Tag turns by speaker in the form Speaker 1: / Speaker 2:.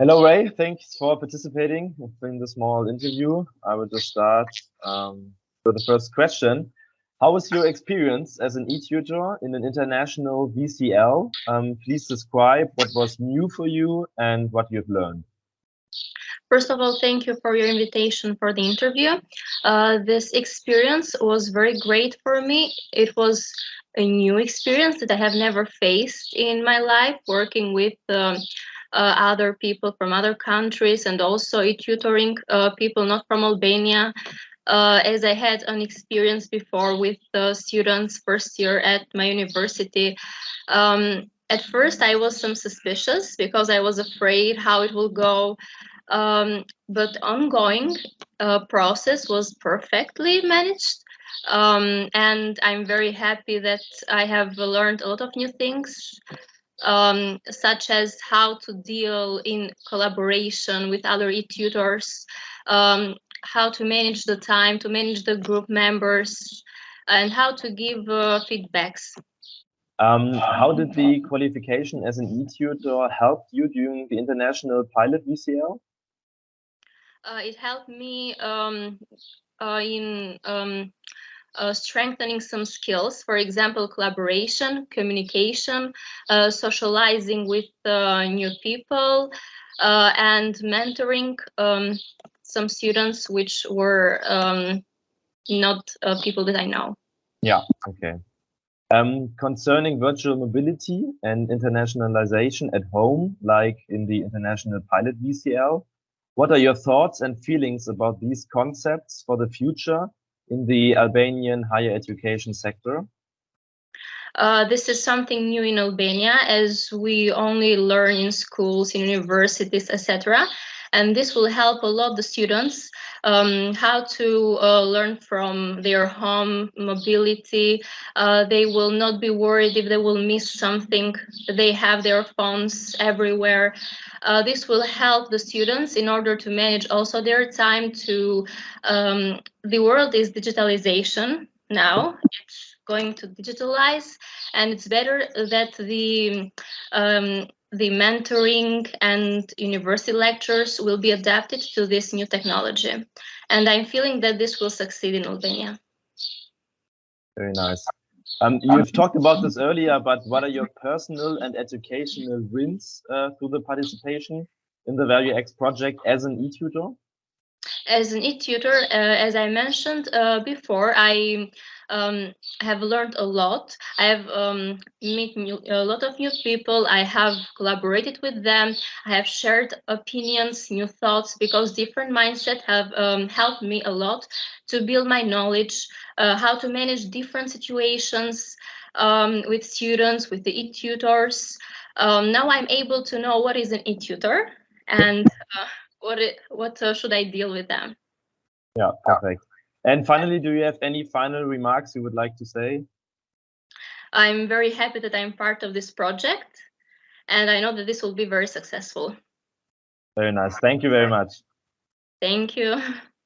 Speaker 1: Hello, Ray. Thanks for participating in the small interview. I will just start um, with the first question. How was your experience as an e-tutor in an international VCL? Um, please describe what was new for you and what you've learned.
Speaker 2: First of all, thank you for your invitation for the interview. Uh, this experience was very great for me. It was a new experience that I have never faced in my life, working with um, other people from other countries and also tutoring uh, people not from Albania. Uh, as I had an experience before with the students first year at my university. Um, at first, I was some suspicious because I was afraid how it will go. Um, but ongoing uh, process was perfectly managed. Um, and I'm very happy that I have learned a lot of new things um, such as how to deal in collaboration with other e-tutors, um, how to manage the time, to manage the group members, and how to give uh, feedbacks.
Speaker 1: Um, how did the qualification as an e-tutor help you during the international pilot VCL?
Speaker 2: Uh, it helped me um, uh, in um, uh, strengthening some skills, for example, collaboration, communication, uh, socializing with uh, new people, uh, and mentoring um, some students which were um, not uh, people that I know.
Speaker 1: Yeah, okay. Um, concerning virtual mobility and internationalization at home, like in the International Pilot VCL, what are your thoughts and feelings about these concepts for the future in the Albanian higher education sector?
Speaker 2: Uh, this is something new in Albania as we only learn in schools, in universities, etc. And this will help a lot the students um, how to uh, learn from their home mobility. Uh, they will not be worried if they will miss something. They have their phones everywhere. Uh, this will help the students in order to manage also their time to, um, the world is digitalization now. It's going to digitalize and it's better that the um, the mentoring and university lectures will be adapted to this new technology. And I'm feeling that this will succeed in Albania.
Speaker 1: Very nice. Um, you've talked about this earlier, but what are your personal and educational wins uh, through the participation in the Value X project as an e-tutor?
Speaker 2: As an e-tutor, uh, as I mentioned uh, before, I um, have learned a lot. I have um, met a lot of new people. I have collaborated with them. I have shared opinions, new thoughts, because different mindsets have um, helped me a lot to build my knowledge, uh, how to manage different situations um, with students, with the e-tutors. Um, now I'm able to know what is an e-tutor and uh, what it, what uh, should I deal with them.
Speaker 1: Yeah, perfect. And finally, do you have any final remarks you would like to say?
Speaker 2: I'm very happy that I'm part of this project, and I know that this will be very successful.
Speaker 1: Very nice. Thank you very much.
Speaker 2: Thank you.